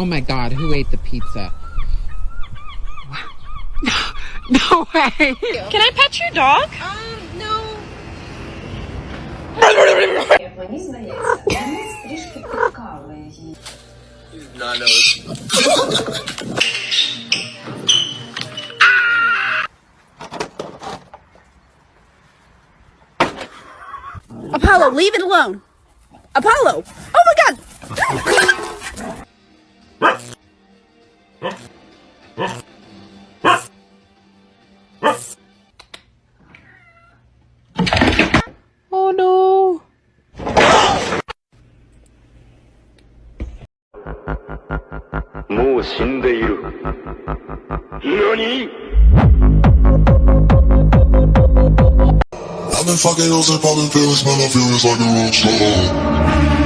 Oh my God, who ate the pizza? No, no way. Can I pet your dog? Um, no. No, no. Apollo, leave it alone. Apollo! Oh my god! Oh no! I've been fucking those and popping pills, man, I feel it's like a rock star.